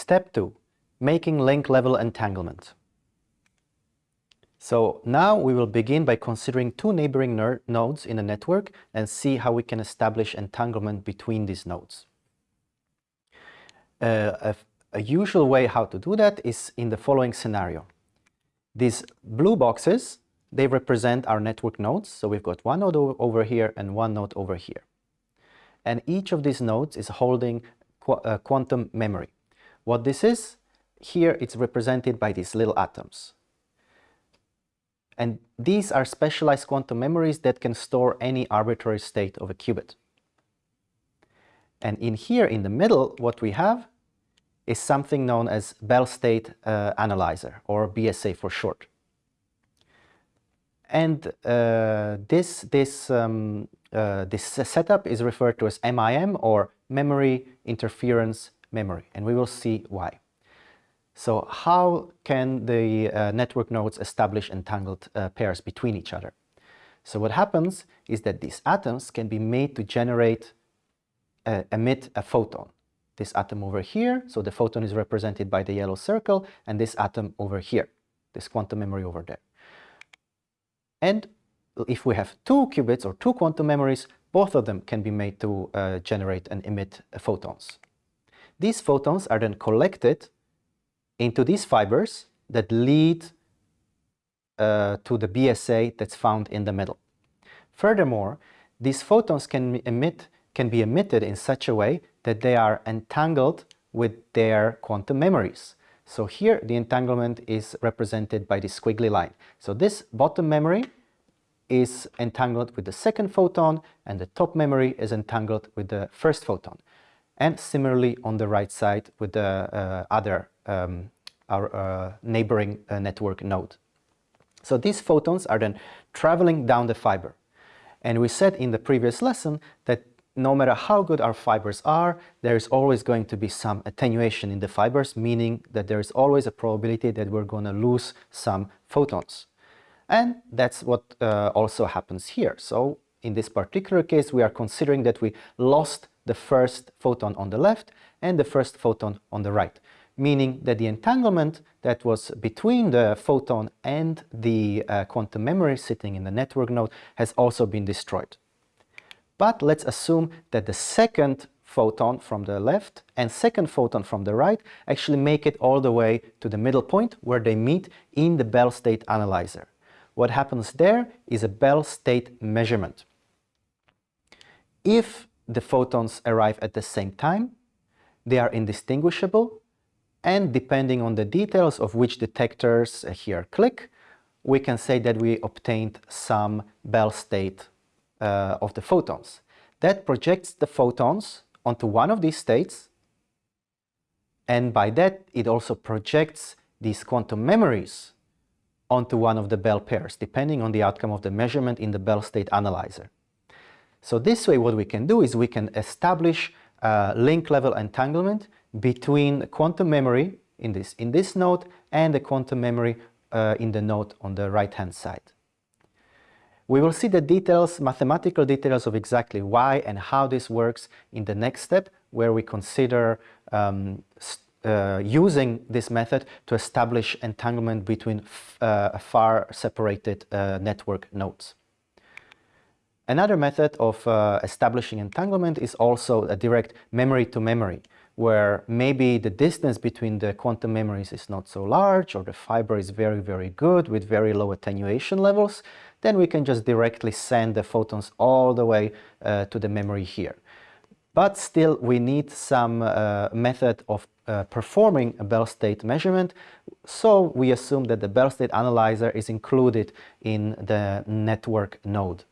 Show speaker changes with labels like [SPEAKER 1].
[SPEAKER 1] Step 2. Making link-level entanglement. So now we will begin by considering two neighboring nodes in a network and see how we can establish entanglement between these nodes. Uh, a, a usual way how to do that is in the following scenario. These blue boxes, they represent our network nodes. So we've got one node over here and one node over here. And each of these nodes is holding qu uh, quantum memory. What this is, here it's represented by these little atoms. And these are specialized quantum memories that can store any arbitrary state of a qubit. And in here, in the middle, what we have is something known as Bell State uh, Analyzer, or BSA for short. And uh, this, this, um, uh, this setup is referred to as MIM, or Memory Interface Memory, and we will see why. So how can the uh, network nodes establish entangled uh, pairs between each other? So what happens is that these atoms can be made to generate, uh, emit a photon. This atom over here, so the photon is represented by the yellow circle, and this atom over here, this quantum memory over there. And if we have two qubits or two quantum memories, both of them can be made to uh, generate and emit photons. These photons are then collected into these fibers that lead uh, to the BSA that's found in the middle. Furthermore, these photons can emit can be emitted in such a way that they are entangled with their quantum memories. So here the entanglement is represented by this squiggly line. So this bottom memory is entangled with the second photon and the top memory is entangled with the first photon. And similarly on the right side with the uh, other um, our uh, neighboring uh, network node. So these photons are then traveling down the fiber. And we said in the previous lesson that no matter how good our fibers are, there is always going to be some attenuation in the fibers, meaning that there is always a probability that we're going to lose some photons. And that's what uh, also happens here. So in this particular case, we are considering that we lost the first photon on the left and the first photon on the right meaning that the entanglement that was between the photon and the uh, quantum memory sitting in the network node has also been destroyed. But let's assume that the second photon from the left and second photon from the right actually make it all the way to the middle point where they meet in the Bell state analyzer. What happens there is a Bell state measurement. If the photons arrive at the same time, they are indistinguishable and depending on the details of which detectors here click, we can say that we obtained some Bell state uh, of the photons. That projects the photons onto one of these states and by that it also projects these quantum memories onto one of the Bell pairs, depending on the outcome of the measurement in the Bell state analyzer. So this way what we can do is we can establish link level entanglement between quantum memory in this, in this node and the quantum memory uh, in the node on the right hand side. We will see the details, mathematical details of exactly why and how this works in the next step where we consider um, uh, using this method to establish entanglement between uh, far separated uh, network nodes. Another method of uh, establishing entanglement is also a direct memory to memory where maybe the distance between the quantum memories is not so large or the fiber is very, very good with very low attenuation levels, then we can just directly send the photons all the way uh, to the memory here. But still, we need some uh, method of uh, performing a Bell state measurement, so we assume that the Bell state analyzer is included in the network node.